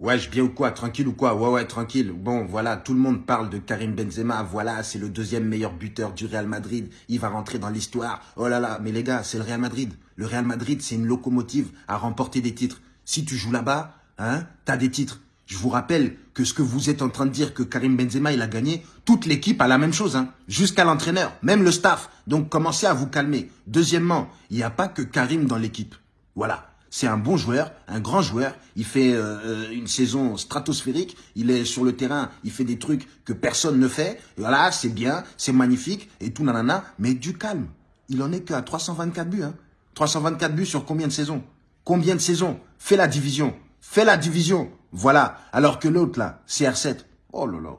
Wesh, bien ou quoi Tranquille ou quoi? Ouais, ouais, tranquille. Bon, voilà, tout le monde parle de Karim Benzema. Voilà, c'est le deuxième meilleur buteur du Real Madrid. Il va rentrer dans l'histoire. Oh là là, mais les gars, c'est le Real Madrid. Le Real Madrid, c'est une locomotive à remporter des titres. Si tu joues là-bas, hein, t'as des titres. Je vous rappelle que ce que vous êtes en train de dire que Karim Benzema, il a gagné, toute l'équipe a la même chose, hein, jusqu'à l'entraîneur, même le staff. Donc, commencez à vous calmer. Deuxièmement, il n'y a pas que Karim dans l'équipe. Voilà. C'est un bon joueur, un grand joueur. Il fait euh, une saison stratosphérique. Il est sur le terrain, il fait des trucs que personne ne fait. voilà, c'est bien, c'est magnifique et tout nanana. Mais du calme. Il en est qu'à 324 buts. Hein. 324 buts sur combien de saisons? Combien de saisons? Fais la division. Fais la division. Voilà. Alors que l'autre là, CR7. Oh là là.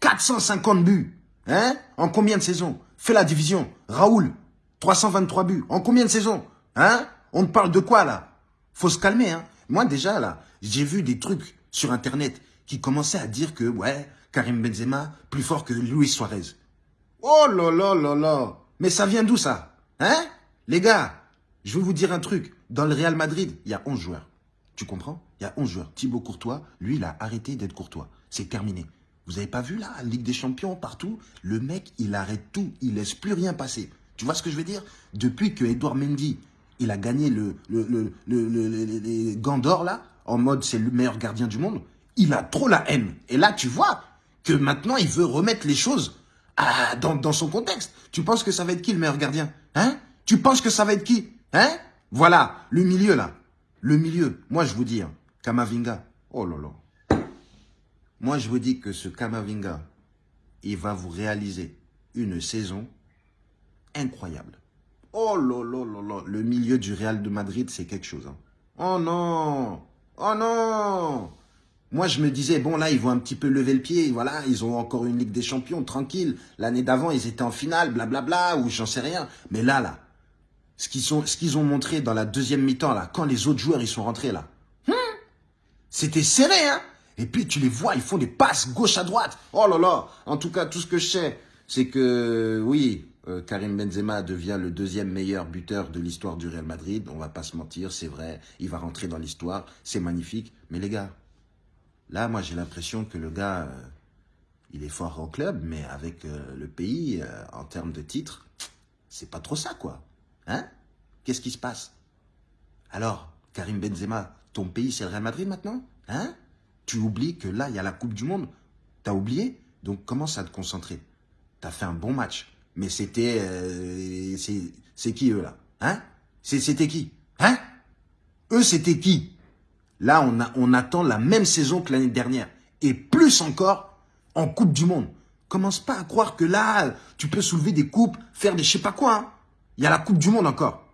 450 buts. Hein En combien de saisons? Fais la division. Raoul. 323 buts. En combien de saisons? Hein? On parle de quoi là? Faut se calmer. Hein. Moi déjà là, j'ai vu des trucs sur internet qui commençaient à dire que ouais, Karim Benzema plus fort que Luis Suarez. Oh là là là là Mais ça vient d'où ça? Hein? Les gars, je vais vous dire un truc. Dans le Real Madrid, il y a 11 joueurs. Tu comprends? Il y a 11 joueurs. Thibaut Courtois, lui, il a arrêté d'être Courtois. C'est terminé. Vous avez pas vu là, Ligue des Champions, partout? Le mec, il arrête tout. Il laisse plus rien passer. Tu vois ce que je veux dire? Depuis que Edouard Mendy il a gagné le, le, le, d'or, là, en mode c'est le meilleur gardien du monde, il a trop la haine. Et là, tu vois que maintenant, il veut remettre les choses dans son contexte. Tu penses que ça va être qui le meilleur gardien? Hein? Tu penses que ça va être qui? Hein? Voilà, le milieu, là. Le milieu. Moi, je vous dis, hein, Kamavinga. Oh là là. Moi, je vous dis que ce Kamavinga, il va vous réaliser une saison incroyable. Oh là là le milieu du Real de Madrid, c'est quelque chose. Hein. Oh non Oh non Moi, je me disais, bon, là, ils vont un petit peu lever le pied. Voilà, ils ont encore une Ligue des Champions, tranquille. L'année d'avant, ils étaient en finale, blablabla, ou j'en sais rien. Mais là, là, ce qu'ils ont montré dans la deuxième mi-temps, là, quand les autres joueurs, ils sont rentrés, là, hmm, c'était serré, hein Et puis, tu les vois, ils font des passes gauche à droite. Oh là là En tout cas, tout ce que je sais, c'est que, oui, Karim Benzema devient le deuxième meilleur buteur de l'histoire du Real Madrid. On va pas se mentir, c'est vrai. Il va rentrer dans l'histoire. C'est magnifique. Mais les gars, là, moi, j'ai l'impression que le gars, euh, il est fort au club, mais avec euh, le pays, en termes de titres, c'est pas trop ça, quoi. Hein? Qu'est-ce qui se passe? Alors, Karim Benzema, ton pays, c'est le Real Madrid maintenant? Hein? Tu oublies que là, il y a la Coupe du Monde? T'as oublié? Donc, commence à te concentrer? T'as fait un bon match. Mais c'était... Euh, c'est qui eux là? Hein? C'était qui? Hein? Eux c'était qui? Là on, a, on attend la même saison que l'année dernière. Et plus encore en Coupe du Monde. Commence pas à croire que là, tu peux soulever des coupes, faire des je sais pas quoi. Hein. Il y a la Coupe du Monde encore.